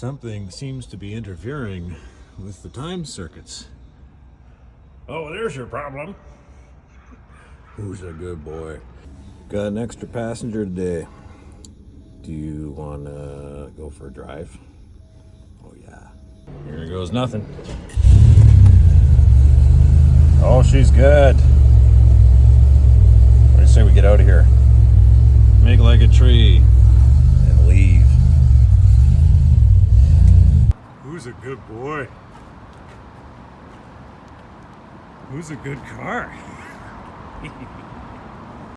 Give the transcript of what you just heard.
Something seems to be interfering with the time circuits. Oh, there's your problem. Who's a good boy? Got an extra passenger today. Do you want to go for a drive? Oh, yeah. Here goes nothing. Oh, she's good. What do you say we get out of here? Make like a tree Who's a good boy? Who's a good car?